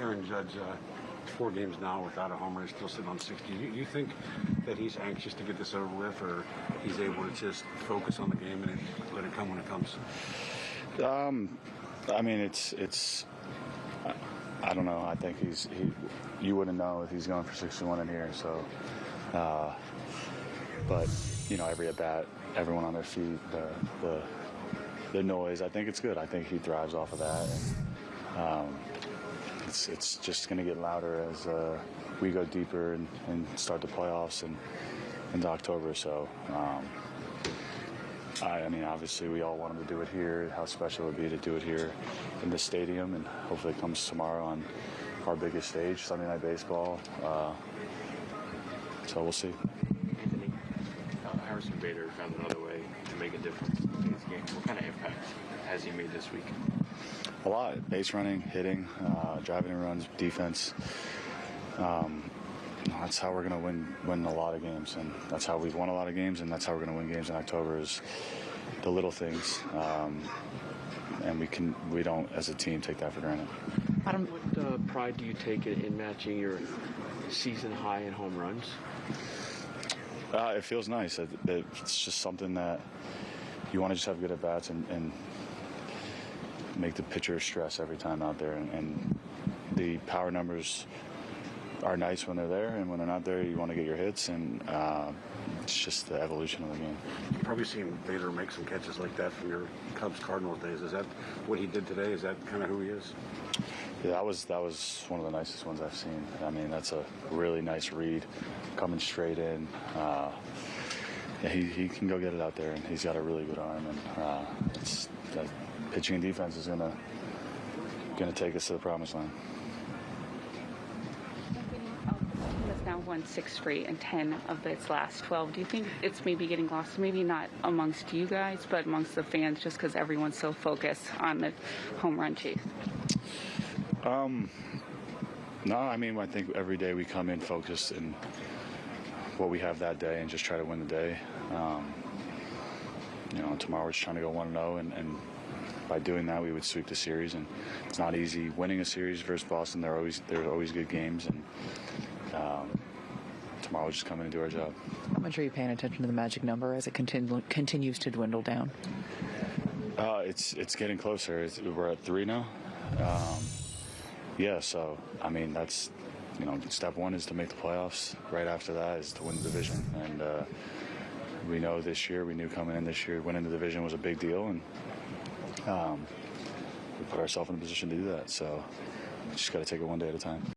Aaron Judge, uh, four games now without a homer, he's still sitting on 60. You, you think that he's anxious to get this over with, or he's able to just focus on the game and let it come when it comes? Um, I mean, it's it's. I, don't know. I think he's he. You wouldn't know if he's going for 61 in here. So, uh, but you know, every at bat, everyone on their feet, the the the noise. I think it's good. I think he thrives off of that. And, um, it's it's just going to get louder as uh, we go deeper and, and start the playoffs and into October. So. Um, I, I mean, obviously, we all want him to do it here. How special it would be to do it here in the stadium, and hopefully, it comes tomorrow on our biggest stage, Sunday Night Baseball. Uh, so we'll see. Anthony, uh, Harrison Bader found another way to make a difference in this game. What kind of impact has he made this week? A lot. Base running, hitting, uh, driving and runs, defense. Um, that's how we're going to win win a lot of games, and that's how we've won a lot of games, and that's how we're going to win games in October. Is the little things, um, and we can we don't as a team take that for granted. Adam, what uh, pride do you take in, in matching your season high in home runs? Uh, it feels nice. It, it, it's just something that you want to just have good at bats and, and make the pitcher stress every time out there. And, and the power numbers are nice when they're there, and when they're not there, you want to get your hits. And uh, it's just the evolution of the game. You've probably seen Bader make some catches like that from your Cubs Cardinals days. Is that what he did today? Is that kind of who he is? Yeah, that was that was one of the nicest ones I've seen. I mean, that's a really nice read, coming straight in. Uh, yeah, he, he can go get it out there, and he's got a really good arm. And uh, it's, that pitching and defense is gonna gonna take us to the promised land. It's now won six straight and 10 of its last 12. Do you think it's maybe getting lost? Maybe not amongst you guys, but amongst the fans just because everyone's so focused on the home run chase? Um, No, I mean, I think every day we come in focused in what we have that day and just try to win the day. Um, you know, tomorrow we're just trying to go 1 0, and, and by doing that, we would sweep the series. And it's not easy winning a series versus Boston. They're always, they're always good games. And um, tomorrow we're just coming and do our job. How much are you paying attention to the magic number as it continu- continues to dwindle down? Uh, it's it's getting closer. It's, we're at three now. Um, yeah, so I mean that's you know step one is to make the playoffs. Right after that is to win the division, and uh, we know this year we knew coming in this year winning the division was a big deal, and um, we put ourselves in a position to do that. So just got to take it one day at a time.